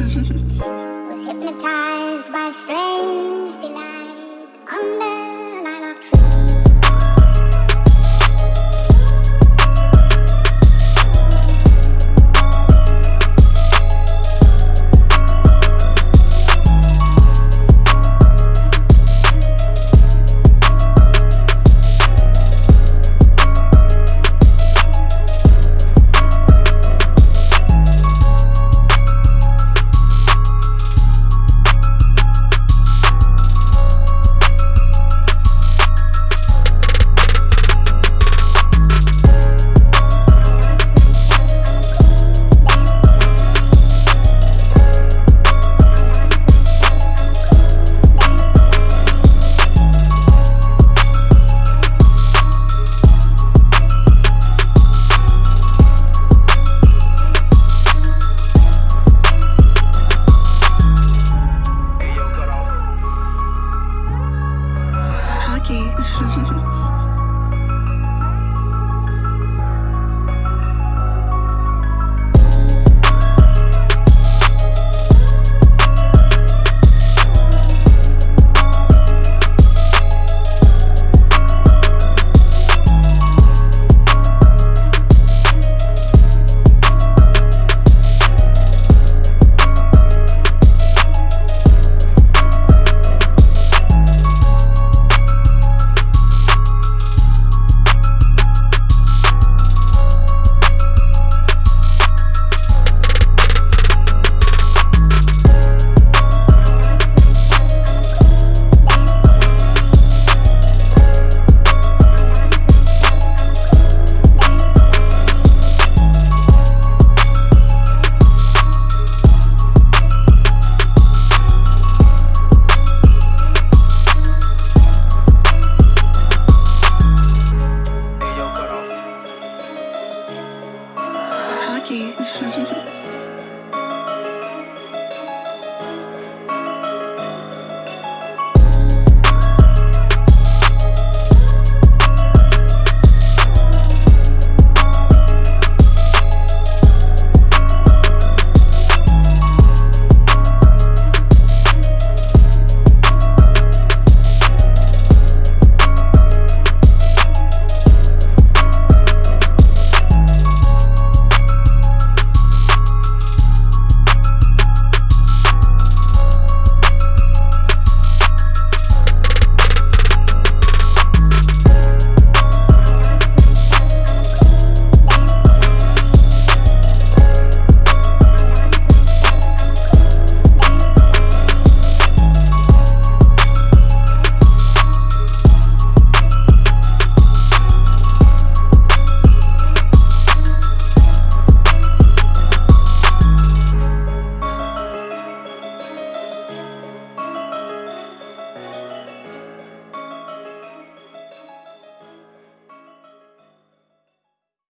was hypnotized by strange delight under